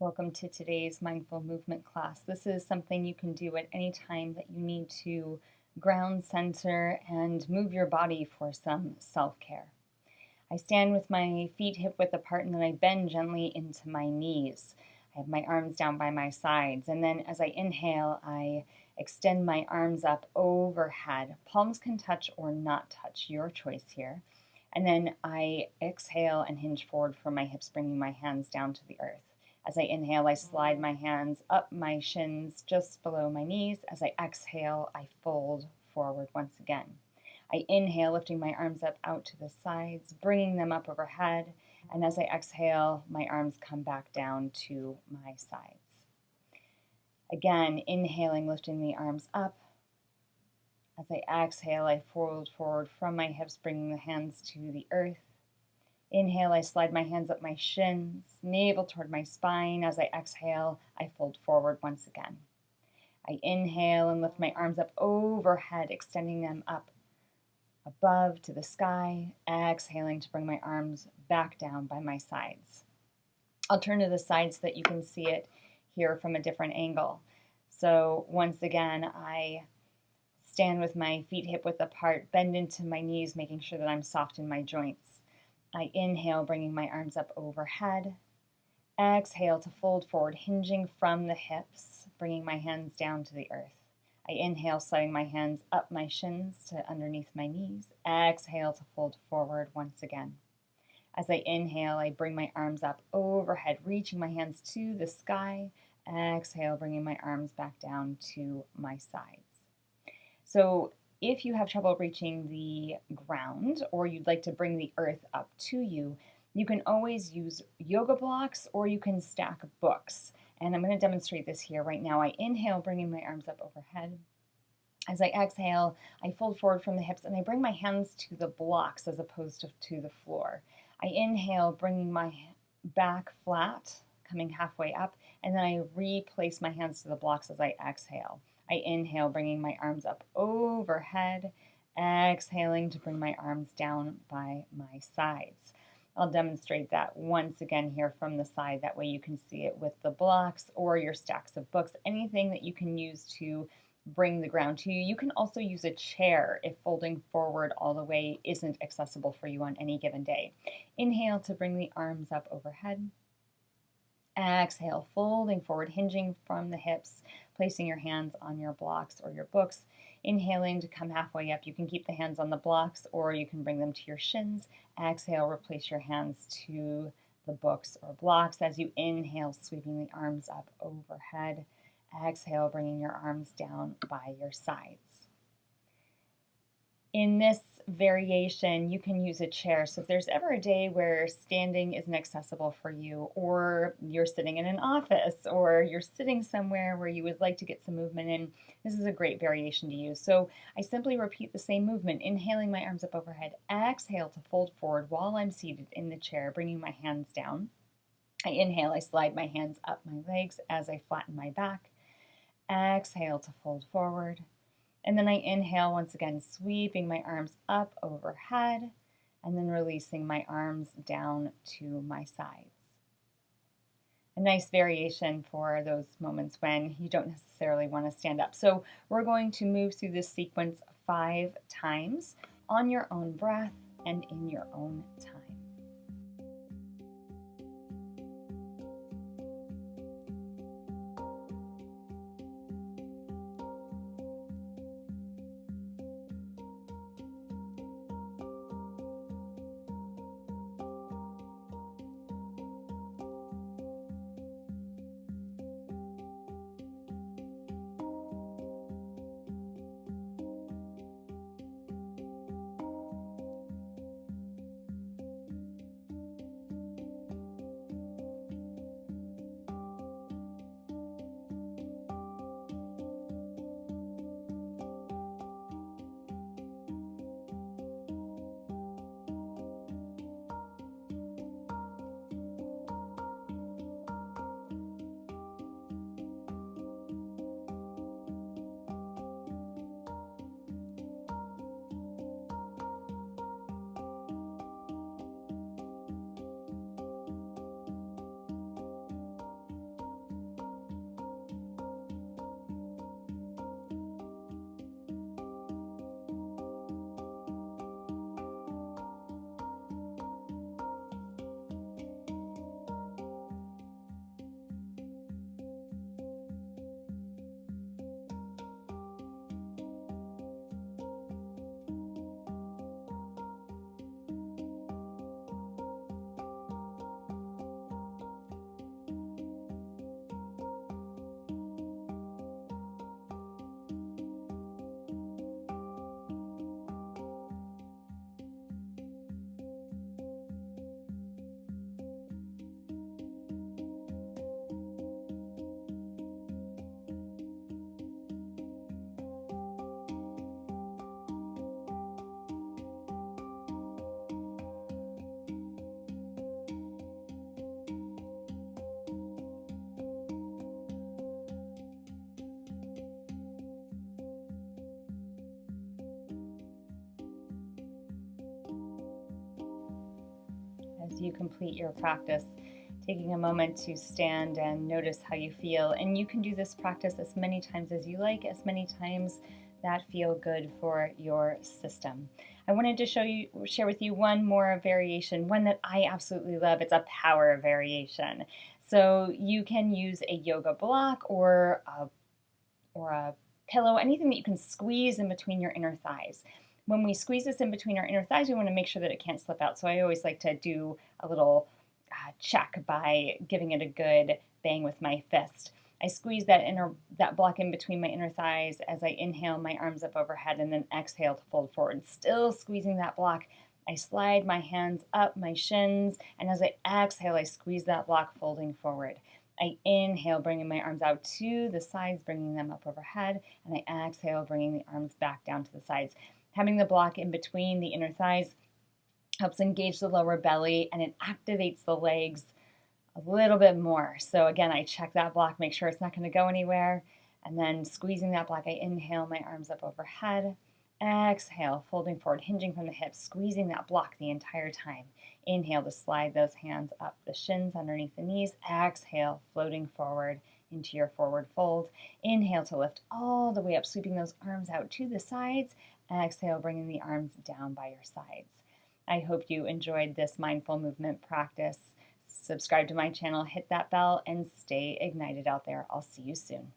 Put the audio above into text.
Welcome to today's mindful movement class. This is something you can do at any time that you need to ground center and move your body for some self care. I stand with my feet hip width apart and then I bend gently into my knees. I have my arms down by my sides, and then as I inhale, I extend my arms up overhead. Palms can touch or not touch, your choice here. And then I exhale and hinge forward from my hips, bringing my hands down to the earth. As I inhale, I slide my hands up my shins just below my knees. As I exhale, I fold forward once again. I inhale, lifting my arms up out to the sides, bringing them up overhead. And as I exhale, my arms come back down to my sides. Again, inhaling, lifting the arms up. As I exhale, I fold forward from my hips, bringing the hands to the earth. Inhale, I slide my hands up my shins, navel toward my spine. As I exhale, I fold forward once again. I inhale and lift my arms up overhead, extending them up above to the sky. Exhaling to bring my arms back down by my sides. I'll turn to the side so that you can see it here from a different angle. So once again, I stand with my feet hip width apart, bend into my knees, making sure that I'm soft in my joints. I inhale, bringing my arms up overhead. Exhale to fold forward, hinging from the hips, bringing my hands down to the earth. I inhale, sliding my hands up my shins to underneath my knees. Exhale to fold forward once again. As I inhale, I bring my arms up overhead, reaching my hands to the sky. Exhale, bringing my arms back down to my sides. So if you have trouble reaching the ground or you'd like to bring the earth up to you, you can always use yoga blocks or you can stack books. And I'm going to demonstrate this here right now. I inhale, bringing my arms up overhead. As I exhale, I fold forward from the hips and I bring my hands to the blocks as opposed to, to the floor. I inhale, bringing my back flat, coming halfway up, and then I replace my hands to the blocks as I exhale. I inhale, bringing my arms up overhead, exhaling to bring my arms down by my sides. I'll demonstrate that once again here from the side. That way you can see it with the blocks or your stacks of books, anything that you can use to bring the ground to you. You can also use a chair if folding forward all the way isn't accessible for you on any given day. Inhale to bring the arms up overhead. Exhale, folding forward, hinging from the hips, placing your hands on your blocks or your books. Inhaling to come halfway up. You can keep the hands on the blocks or you can bring them to your shins. Exhale, replace your hands to the books or blocks as you inhale, sweeping the arms up overhead. Exhale, bringing your arms down by your sides. In this variation, you can use a chair. So if there's ever a day where standing isn't accessible for you, or you're sitting in an office, or you're sitting somewhere where you would like to get some movement in, this is a great variation to use. So I simply repeat the same movement, inhaling my arms up overhead, exhale to fold forward while I'm seated in the chair, bringing my hands down. I inhale, I slide my hands up my legs as I flatten my back. Exhale to fold forward. And then I inhale once again, sweeping my arms up overhead and then releasing my arms down to my sides. A nice variation for those moments when you don't necessarily want to stand up. So we're going to move through this sequence five times on your own breath and in your own time. As you complete your practice, taking a moment to stand and notice how you feel. And you can do this practice as many times as you like, as many times that feel good for your system. I wanted to show you, share with you one more variation, one that I absolutely love. It's a power variation. So you can use a yoga block or a, or a pillow, anything that you can squeeze in between your inner thighs. When we squeeze this in between our inner thighs, we want to make sure that it can't slip out. So I always like to do a little uh, check by giving it a good bang with my fist. I squeeze that inner that block in between my inner thighs as I inhale my arms up overhead and then exhale to fold forward. Still squeezing that block. I slide my hands up my shins and as I exhale I squeeze that block folding forward. I inhale bringing my arms out to the sides bringing them up overhead and I exhale bringing the arms back down to the sides. Having the block in between the inner thighs helps engage the lower belly and it activates the legs a little bit more. So again, I check that block, make sure it's not going to go anywhere. And then squeezing that block, I inhale my arms up overhead. Exhale, folding forward, hinging from the hips, squeezing that block the entire time. Inhale to slide those hands up the shins underneath the knees. Exhale, floating forward into your forward fold. Inhale to lift all the way up, sweeping those arms out to the sides. Exhale, bringing the arms down by your sides. I hope you enjoyed this mindful movement practice subscribe to my channel, hit that bell, and stay ignited out there. I'll see you soon.